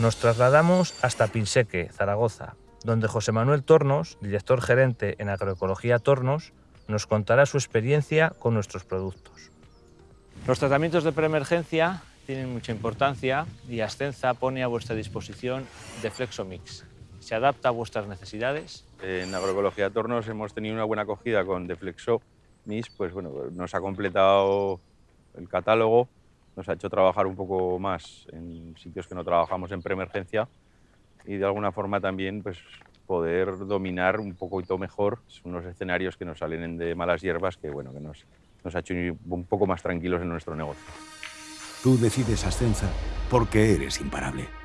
Nos trasladamos hasta Pinseque, Zaragoza, donde José Manuel Tornos, director gerente en Agroecología Tornos, nos contará su experiencia con nuestros productos. Los tratamientos de preemergencia tienen mucha importancia y Ascenza pone a vuestra disposición Deflexomix. Se adapta a vuestras necesidades. En Agroecología Tornos hemos tenido una buena acogida con Deflexomix, pues bueno, nos ha completado el catálogo, nos ha hecho trabajar un poco más en sitios que no trabajamos en preemergencia y de alguna forma también pues, poder dominar un poquito mejor unos escenarios que nos salen de malas hierbas que, bueno, que nos, nos ha hecho un poco más tranquilos en nuestro negocio. Tú decides Ascenza porque eres imparable.